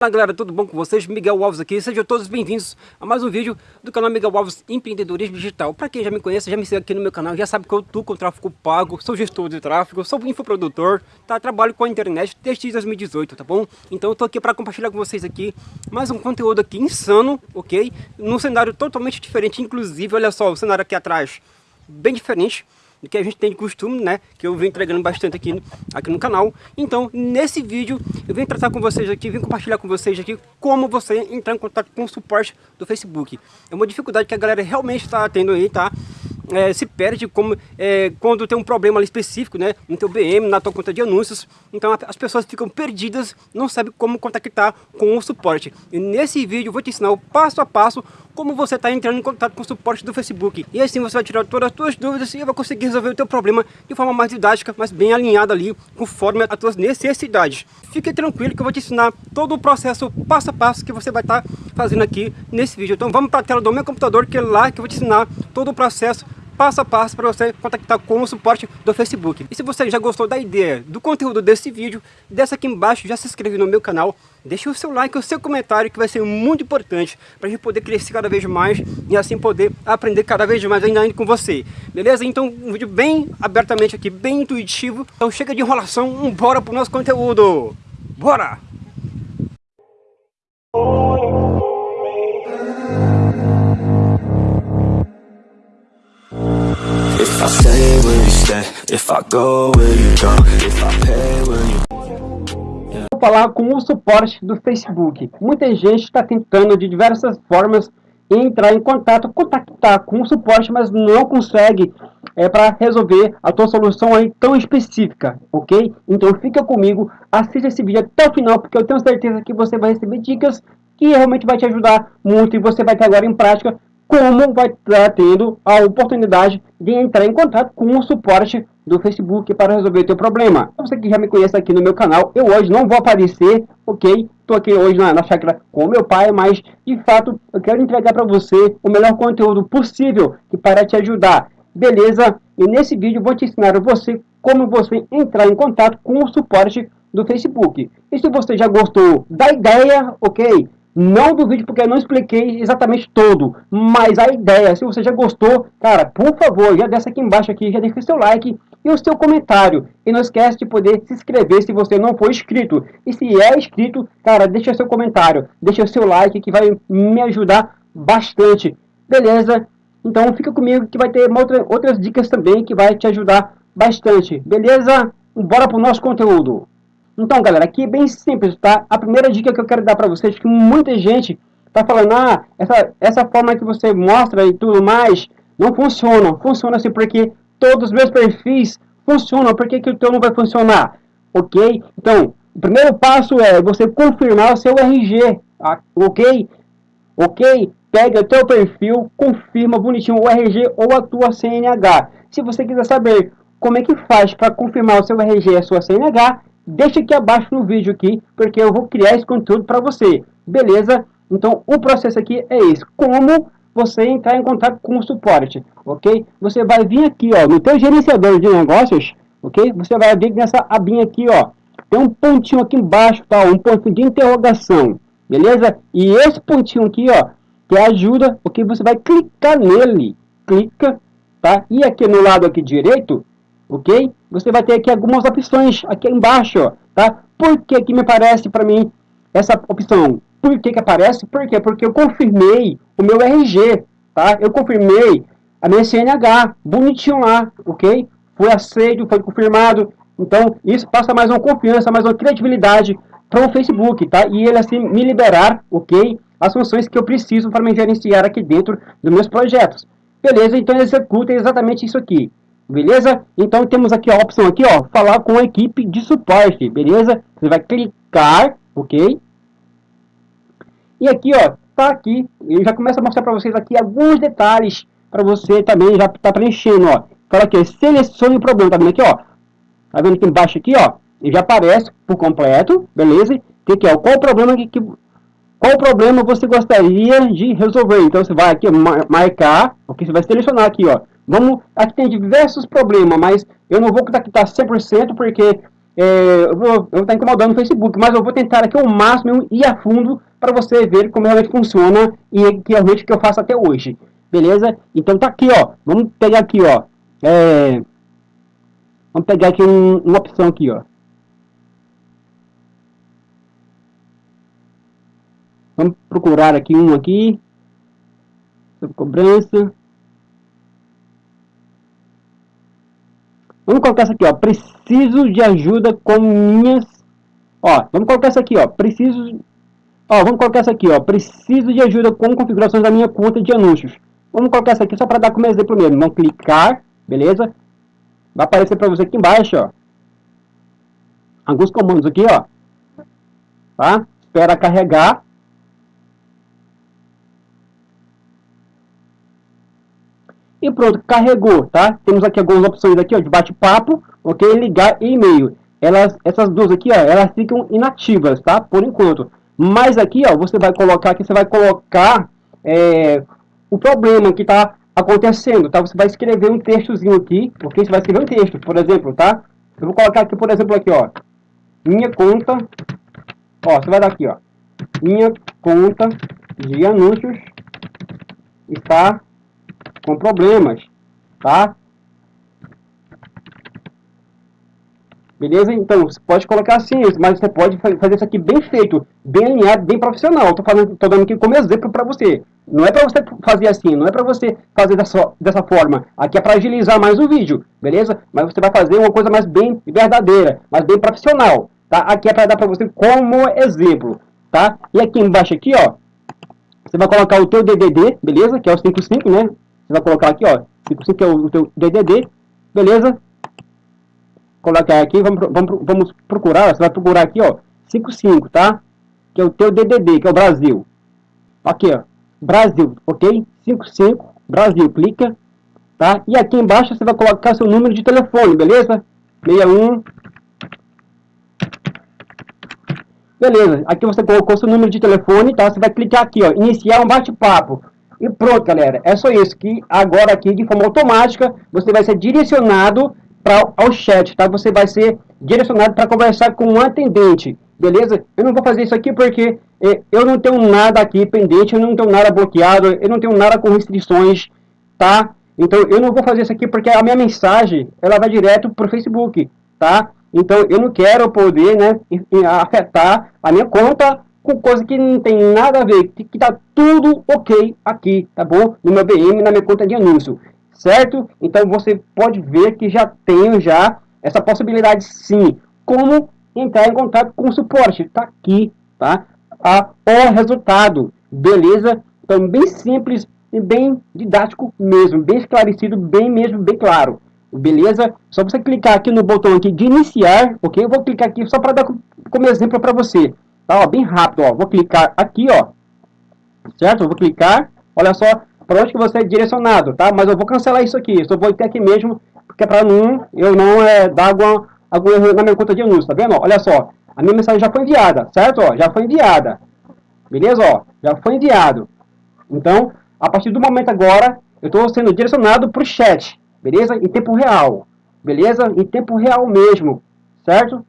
Fala galera, tudo bom com vocês? Miguel Alves aqui, sejam todos bem-vindos a mais um vídeo do canal Miguel Alves Empreendedorismo Digital. Para quem já me conhece, já me segue aqui no meu canal, já sabe que eu estou com tráfego pago, sou gestor de tráfego, sou infoprodutor, tá? trabalho com a internet desde 2018, tá bom? Então eu tô aqui para compartilhar com vocês aqui mais um conteúdo aqui insano, ok? Num cenário totalmente diferente, inclusive, olha só, o cenário aqui atrás, bem diferente do que a gente tem de costume, né? Que eu venho entregando bastante aqui, aqui no canal. Então, nesse vídeo, eu venho tratar com vocês aqui, venho compartilhar com vocês aqui como você entrar em contato com o suporte do Facebook. É uma dificuldade que a galera realmente está tendo aí, tá? é, se perde como, é, quando tem um problema específico, né, no teu BM, na tua conta de anúncios. Então as pessoas ficam perdidas, não sabem como contactar com o suporte. E nesse vídeo eu vou te ensinar o passo a passo como você está entrando em contato com o suporte do Facebook. E assim você vai tirar todas as suas dúvidas e vai conseguir resolver o teu problema de forma mais didática, mas bem alinhada ali, conforme as tuas necessidades. Fique tranquilo que eu vou te ensinar todo o processo passo a passo que você vai estar tá fazendo aqui nesse vídeo. Então vamos para a tela do meu computador, que é lá que eu vou te ensinar todo o processo passo a passo para você contactar com o suporte do Facebook. E se você já gostou da ideia, do conteúdo desse vídeo, desce aqui embaixo, já se inscreve no meu canal, deixa o seu like o seu comentário que vai ser muito importante para a gente poder crescer cada vez mais e assim poder aprender cada vez mais ainda, com você. Beleza? Então um vídeo bem abertamente aqui, bem intuitivo. Então chega de enrolação, bora pro nosso conteúdo. Bora! If If I go, will you go? If I pay, will you... Vou falar com o suporte do Facebook. Muita gente está tentando de diversas formas entrar em contato, contactar com o suporte, mas não consegue é, para resolver a tua solução aí tão específica, ok? Então fica comigo, assista esse vídeo até o final, porque eu tenho certeza que você vai receber dicas que realmente vai te ajudar muito e você vai ter agora em prática como vai estar tendo a oportunidade de entrar em contato com o suporte do Facebook para resolver o teu problema. Você que já me conhece aqui no meu canal, eu hoje não vou aparecer, ok? Estou aqui hoje na, na chácara com meu pai, mas de fato eu quero entregar para você o melhor conteúdo possível que para te ajudar. Beleza? E nesse vídeo vou te ensinar você como você entrar em contato com o suporte do Facebook. E se você já gostou da ideia, ok? Não do vídeo porque eu não expliquei exatamente todo, mas a ideia, se você já gostou, cara, por favor, já desce aqui embaixo aqui, já deixa o seu like e o seu comentário. E não esquece de poder se inscrever se você não for inscrito. E se é inscrito, cara, deixa seu comentário, deixa seu like que vai me ajudar bastante. Beleza? Então fica comigo que vai ter outra, outras dicas também que vai te ajudar bastante. Beleza? Bora pro nosso conteúdo. Então, galera, aqui é bem simples, tá? A primeira dica que eu quero dar para vocês é que muita gente tá falando, ah, essa, essa forma que você mostra e tudo mais, não funciona. Funciona assim porque todos os meus perfis funcionam, por que, que o teu não vai funcionar? Ok? Então, o primeiro passo é você confirmar o seu RG, tá? ok? Ok? Pega o teu perfil, confirma bonitinho o RG ou a tua CNH. Se você quiser saber como é que faz para confirmar o seu RG e a sua CNH, deixa aqui abaixo no vídeo aqui, porque eu vou criar esse conteúdo para você, beleza? Então, o processo aqui é esse, como você entrar em contato com o suporte, ok? Você vai vir aqui, ó, no teu gerenciador de negócios, ok? Você vai vir nessa abinha aqui, ó, tem um pontinho aqui embaixo, tá? Um ponto de interrogação, beleza? E esse pontinho aqui, ó, que ajuda, ok? Você vai clicar nele, clica, tá? E aqui no lado aqui direito, ok? Você vai ter aqui algumas opções aqui embaixo, tá? Por que que me aparece para mim essa opção? Por que que aparece? Por quê? Porque eu confirmei o meu RG, tá? Eu confirmei a minha CNH, bonitinho lá, ok? Foi aceito, foi confirmado. Então, isso passa mais uma confiança, mais uma credibilidade para o Facebook, tá? E ele assim me liberar, ok? As funções que eu preciso para me gerenciar aqui dentro dos meus projetos. Beleza? Então executa exatamente isso aqui. Beleza? Então temos aqui a opção aqui, ó, falar com a equipe de suporte, beleza? Você vai clicar, ok? E aqui, ó, tá aqui, eu já começo a mostrar para vocês aqui alguns detalhes para você também já tá preenchendo, ó. Fala aqui, selecione o problema, tá vendo aqui, ó? Tá vendo aqui embaixo aqui, ó? Ele já aparece por completo, beleza? Tem aqui, ó, qual o problema que, que qual o problema você gostaria de resolver? Então você vai aqui marcar, ok? Você vai selecionar aqui, ó Vamos, aqui tem diversos problemas, mas eu não vou contactar 100% porque é, eu vou estar tá incomodando o Facebook, mas eu vou tentar aqui ao máximo ir a fundo para você ver como realmente funciona e que realmente que eu faço até hoje. Beleza? Então tá aqui, ó. Vamos pegar aqui, ó. É, vamos pegar aqui um, uma opção aqui, ó. Vamos procurar aqui um aqui. Sobre cobrança. Vamos colocar essa aqui, ó. Preciso de ajuda com minhas... Ó, vamos colocar essa aqui, ó. Preciso... Ó, vamos colocar essa aqui, ó. Preciso de ajuda com configurações da minha conta de anúncios. Vamos colocar essa aqui só para dar como exemplo mesmo. Vamos clicar, beleza? Vai aparecer para você aqui embaixo, ó. Alguns comandos aqui, ó. Tá? Espera carregar. E pronto, carregou, tá? Temos aqui algumas opções aqui, ó, de bate-papo, ok? Ligar e e-mail. Elas, essas duas aqui, ó, elas ficam inativas, tá? Por enquanto. Mas aqui, ó, você vai colocar aqui, você vai colocar é, o problema que está acontecendo, tá? Você vai escrever um textozinho aqui, ok? Você vai escrever um texto, por exemplo, tá? Eu vou colocar aqui, por exemplo, aqui, ó. Minha conta, ó, você vai dar aqui, ó. Minha conta de anúncios está com problemas, tá? Beleza? Então, você pode colocar assim, mas você pode fazer isso aqui bem feito, bem alinhado, bem profissional. Estou fazendo, tô dando aqui como exemplo para você. Não é para você fazer assim, não é para você fazer dessa, dessa forma. Aqui é para agilizar mais o vídeo, beleza? Mas você vai fazer uma coisa mais bem verdadeira, mais bem profissional, tá? Aqui é para dar para você como exemplo, tá? E aqui embaixo aqui, ó, você vai colocar o teu DDD, beleza? Que é o 55, né? Você vai colocar aqui, ó, 55 é o teu DDD, beleza? Colocar aqui, vamos, vamos, vamos procurar, você vai procurar aqui, ó, 55, tá? Que é o teu DDD, que é o Brasil. Aqui, ó, Brasil, ok? 55, Brasil, clica, tá? E aqui embaixo você vai colocar seu número de telefone, beleza? 61 Beleza, aqui você colocou seu número de telefone, tá? Você vai clicar aqui, ó, iniciar um bate-papo. E pronto, galera. É só isso. Que agora aqui, de forma automática, você vai ser direcionado para ao chat, tá? Você vai ser direcionado para conversar com um atendente, beleza? Eu não vou fazer isso aqui porque eh, eu não tenho nada aqui pendente, eu não tenho nada bloqueado, eu não tenho nada com restrições, tá? Então eu não vou fazer isso aqui porque a minha mensagem, ela vai direto para o Facebook, tá? Então eu não quero poder, né, afetar a minha conta com coisa que não tem nada a ver, que, que tá tudo ok aqui, tá bom? No meu BM, na minha conta de anúncio, certo? Então você pode ver que já tenho já essa possibilidade sim. Como entrar em contato com o suporte, tá aqui, tá? A, o resultado, beleza? Então bem simples e bem didático mesmo, bem esclarecido, bem mesmo, bem claro. Beleza? Só você clicar aqui no botão aqui de iniciar, ok? Eu vou clicar aqui só para dar como exemplo para você. Tá, ó, bem rápido, ó. Vou clicar aqui, ó. Certo? Eu vou clicar. Olha só para onde que você é direcionado, tá? Mas eu vou cancelar isso aqui. Só vou ter aqui mesmo, porque para não, eu não é, dar algum, algum erro na minha conta de anúncio, tá vendo? Olha só. A minha mensagem já foi enviada, certo? Ó, já foi enviada. Beleza? Ó, já foi enviado. Então, a partir do momento agora, eu estou sendo direcionado para o chat, beleza? Em tempo real, beleza? Em tempo real mesmo, certo?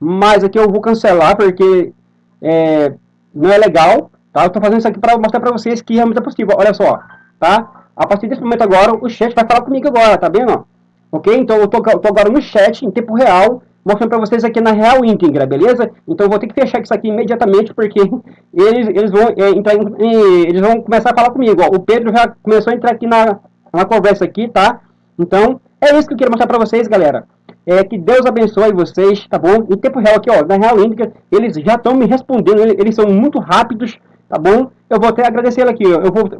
Mas aqui eu vou cancelar porque é, não é legal, tá? Eu tô fazendo isso aqui para mostrar para vocês que realmente é possível. Olha só, tá? A partir desse momento agora, o chat vai falar comigo agora, tá vendo? Ok? Então eu tô, eu tô agora no chat, em tempo real, mostrando para vocês aqui na real íntegra, beleza? Então eu vou ter que fechar isso aqui imediatamente, porque eles, eles, vão, é, entrar em, eles vão começar a falar comigo. Ó. O Pedro já começou a entrar aqui na, na conversa aqui, tá? Então, é isso que eu queria mostrar para vocês, galera. É, que Deus abençoe vocês, tá bom? Em tempo real aqui, ó, na Real Índica, eles já estão me respondendo, eles são muito rápidos, tá bom? Eu vou até agradecer ele aqui, ó, eu vou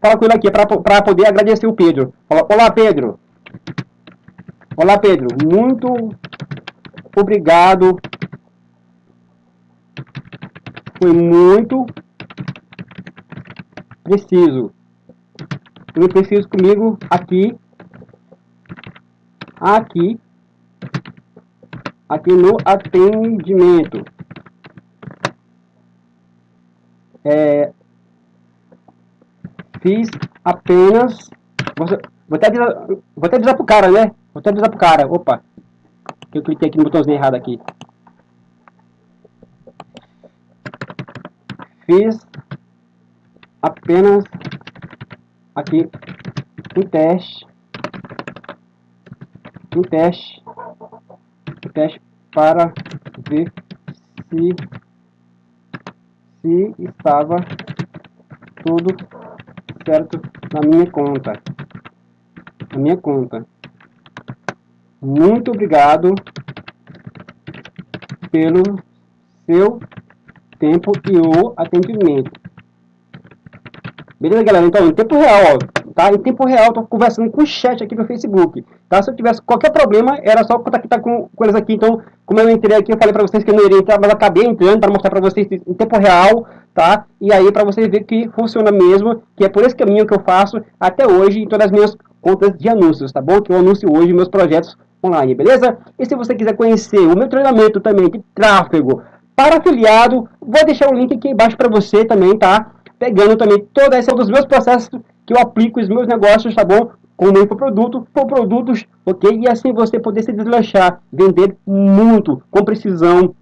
falar com ele aqui para poder agradecer o Pedro. Olá, Pedro. Olá, Pedro. Muito obrigado. Foi muito preciso. Foi preciso comigo aqui. Aqui aqui no atendimento. É, fiz apenas. Vou, vou, até avisar, vou até avisar pro cara, né? Vou até avisar pro cara. Opa. eu cliquei aqui no botãozinho errado aqui. Fiz apenas aqui um teste, um teste, teste para ver se se estava tudo certo na minha conta. Na minha conta. Muito obrigado pelo seu tempo e o atendimento. Beleza, galera? Então, em tempo real, ó, tá? Em tempo real, tô conversando com o chat aqui no Facebook, tá? Se eu tivesse qualquer problema, era só contactar com, com eles aqui. Então, como eu entrei aqui, eu falei para vocês que eu não iria entrar, mas acabei entrando para mostrar para vocês em tempo real, tá? E aí, para vocês verem que funciona mesmo, que é por esse caminho que eu faço até hoje em todas as minhas contas de anúncios, tá bom? Que eu anuncio hoje meus projetos online, beleza? E se você quiser conhecer o meu treinamento também de tráfego para afiliado, vou deixar o link aqui embaixo para você também, tá? Pegando também toda essa dos meus processos que eu aplico os meus negócios, tá bom? Com o produto, por produtos, ok? E assim você poder se deslanchar, vender muito, com precisão,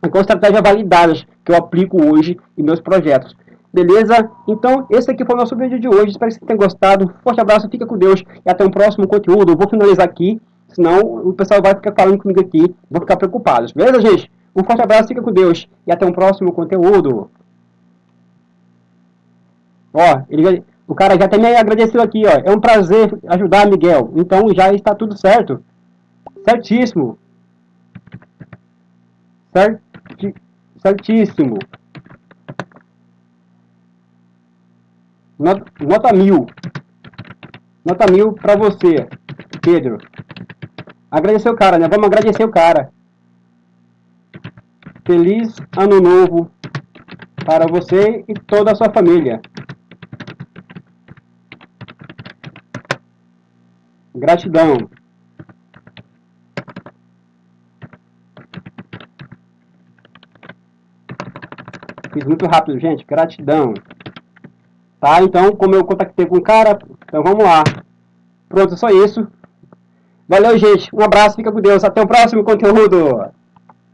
com estratégias validadas que eu aplico hoje em meus projetos. Beleza? Então, esse aqui foi o nosso vídeo de hoje. Espero que você tenha gostado. Forte abraço, fica com Deus e até um próximo conteúdo. Eu vou finalizar aqui, senão o pessoal vai ficar falando comigo aqui, vou ficar preocupados. Beleza, gente? Um forte abraço, fica com Deus e até um próximo conteúdo. Ó, ele, o cara já até me agradeceu aqui, ó. É um prazer ajudar, Miguel. Então já está tudo certo. Certíssimo. Certi, certíssimo. Nota, mil. Nota mil para você, Pedro. Agradecer o cara, né? Vamos agradecer o cara. Feliz Ano Novo para você e toda a sua família. Gratidão. Fiz muito rápido, gente. Gratidão. Tá? Então, como eu contactei com o cara, então vamos lá. Pronto, só isso. Valeu, gente. Um abraço, fica com Deus. Até o próximo conteúdo.